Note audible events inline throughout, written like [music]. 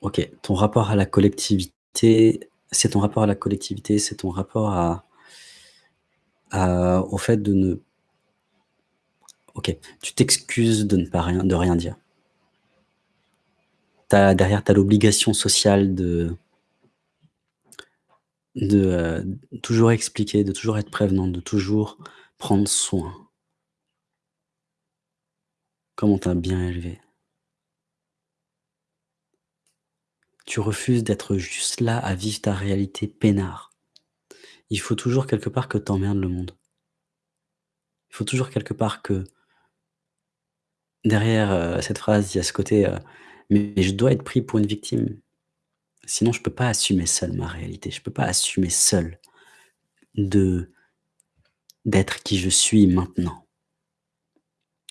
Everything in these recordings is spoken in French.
OK, ton rapport à la collectivité, c'est ton rapport à la collectivité, c'est ton rapport à au fait de ne OK, tu t'excuses de ne pas rien de rien dire. Derrière, tu as l'obligation sociale de de, heu, toujours expliquer, de toujours être prévenant, de toujours prendre soin. Comme on t'a bien élevé? Tu refuses d'être juste là à vivre ta réalité peinard. Il faut toujours quelque part que tu emmerdes le monde. Il faut toujours quelque part que derrière, heu, cette phrase, il y a ce côté, heu: «Mais je dois être pris pour une victime, sinon je peux pas assumer seul ma réalité, je peux pas assumer seul d'être qui je suis maintenant».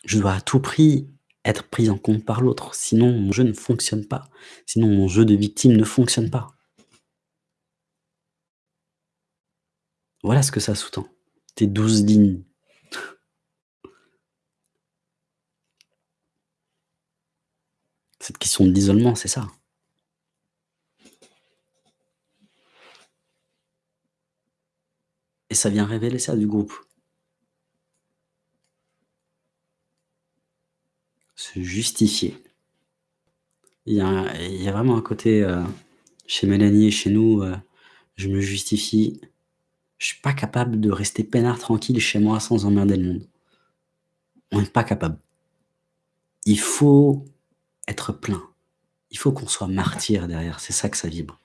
Je dois à tout prix être pris en compte par l'autre, sinon mon jeu ne fonctionne pas, sinon mon jeu de victime ne fonctionne pas. Voilà ce que ça sous-tend, tes 12 lignes. [laughs] Cette question de l'isolement, c'est ça. Et ça vient révéler ça du groupe. Justifier. Il y a vraiment un côté, heu, chez Mélanie et chez nous, heu, je me justifie. Je suis pas capable de rester peinard tranquille chez moi sans emmerder le monde. On est pas capable. Il faut être plein. Il faut qu'on soit martyr derrière, c'est ça que ça vibre.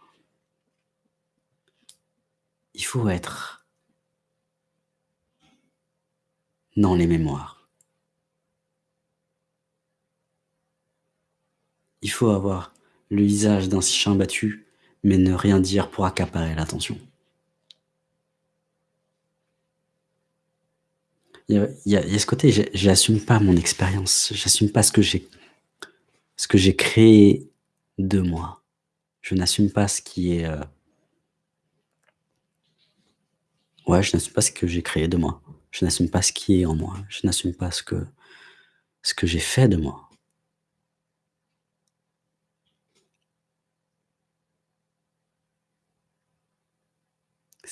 Il faut être dans les mémoires. Il faut avoir le visage d'un chien battu, mais ne rien dire pour accaparer l'attention. Il y a ce côté, j'assume pas mon expérience, j'assume pas ce que j'ai créé de moi. Je n'assume pas ce qui est, heu ouais, je n'assume pas ce que j'ai créé de moi. Je n'assume pas ce qui est en moi. Je n'assume pas ce que j'ai fait de moi.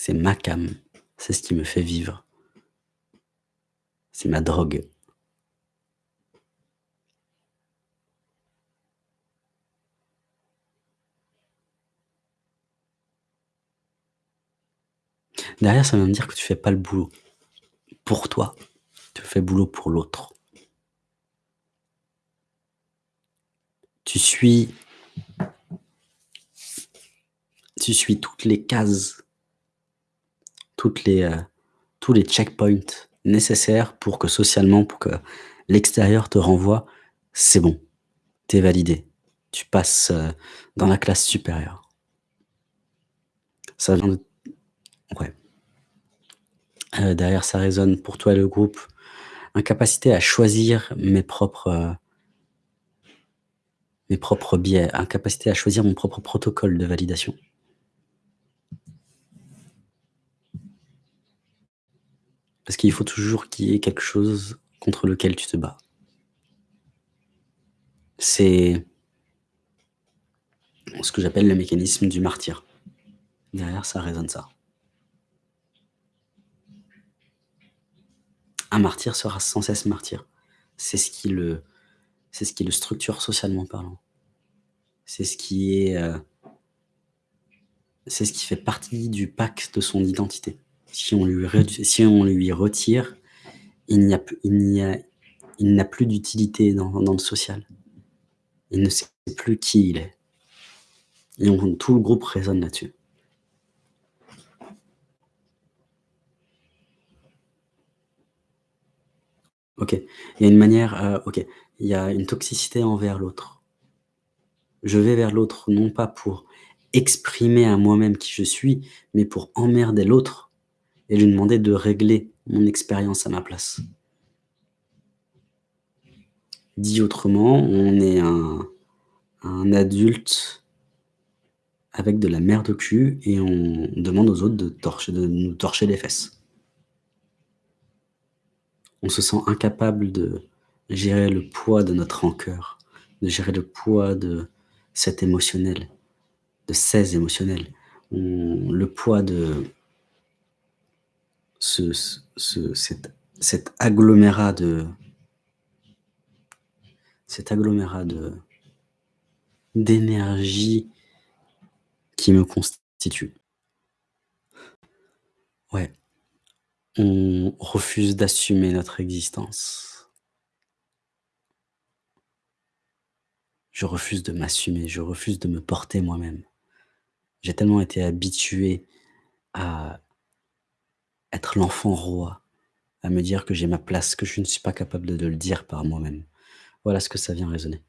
C'est ma came, c'est ce qui me fait vivre. C'est ma drogue. Derrière, ça veut dire que tu fais pas le boulot pour toi, tu fais boulot pour l'autre. Tu suis tu suis toutes les cases heu, tous les checkpoints nécessaires pour que socialement, pour que l'extérieur te renvoie: «C'est bon, tu es validé, tu passes, heu, dans la classe supérieure». Ça vient de ouais. Heu, derrière ça résonne pour toi et le groupe, incapacité à choisir mes propres, mes propres biais, incapacité à choisir mon propre protocole de validation. Parce qu'il faut toujours qu'il y ait quelque chose contre lequel tu te bats. C'est ce que j'appelle le mécanisme du martyr. Derrière ça résonne ça. Un martyr sera sans cesse martyr. C'est ce qui le c'est ce qui le structure socialement parlant. C'est ce qui est, heu c'est ce qui fait partie du pacte de son identité. Si on lui si on lui retire, il n'a plus d'utilité dans dans le social. Il ne sait plus qui il est. Et tout le groupe résonne là-dessus. OK. Il y a une manière, heu, OK, il y a une toxicité envers l'autre. Je vais vers l'autre, non pas pour exprimer à moi-même qui je suis, mais pour emmerder l'autre et lui demander de régler mon expérience à ma place. Dit autrement, on est un adulte avec de la merde au cul et on demande aux autres de nous torcher les fesses. On se sent incapable de gérer le poids de notre rancœur, de gérer le poids de cet émotionnel, de seize émotionnel. On le poids de ce ce cet cet agglomérat de cet agglomérat de d'énergie qui me constitue. Ouais. On refuse d'assumer notre existence. Je refuse de m'assumer, je refuse de me porter moi-même. J'ai tellement été habitué à être l'enfant roi, à me dire que j'ai ma place, que je ne suis pas capable de le dire par moi-même. Voilà ce que ça vient résonner.